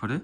그래?